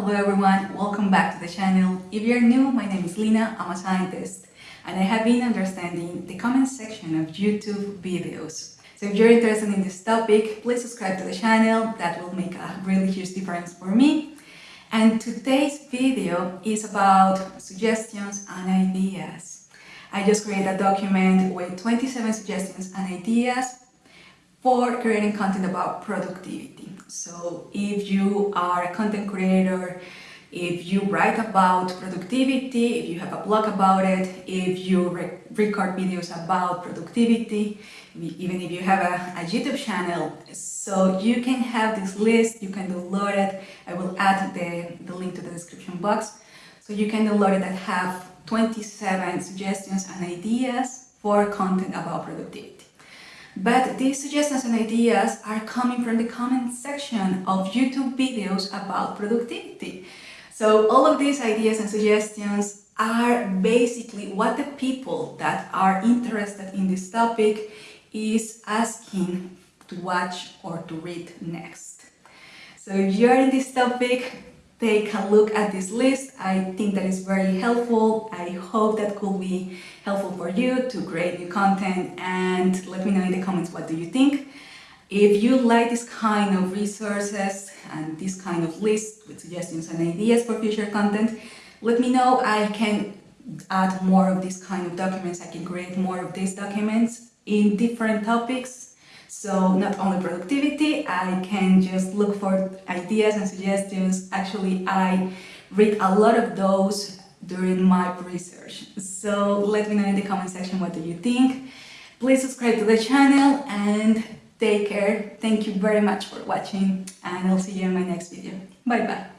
Hello everyone, welcome back to the channel. If you're new, my name is Lina, I'm a scientist and I have been understanding the comment section of YouTube videos. So if you're interested in this topic, please subscribe to the channel, that will make a really huge difference for me. And today's video is about suggestions and ideas. I just created a document with 27 suggestions and ideas for creating content about productivity. So if you are a content creator, if you write about productivity, if you have a blog about it, if you re record videos about productivity, even if you have a, a, YouTube channel, so you can have this list, you can download it, I will add the, the link to the description box, so you can download it and have 27 suggestions and ideas for content about productivity. But these suggestions and ideas are coming from the comment section of YouTube videos about productivity. So all of these ideas and suggestions are basically what the people that are interested in this topic is asking to watch or to read next. So if you're in this topic, take a look at this list. I think that is very helpful. I hope that could be helpful for you to create new content and let me know in the comments what do you think. If you like this kind of resources and this kind of list with suggestions and ideas for future content, let me know. I can add more of this kind of documents. I can create more of these documents in different topics so not only productivity, I can just look for ideas and suggestions. Actually, I read a lot of those during my research. So let me know in the comment section what do you think. Please subscribe to the channel and take care. Thank you very much for watching and I'll see you in my next video. Bye bye.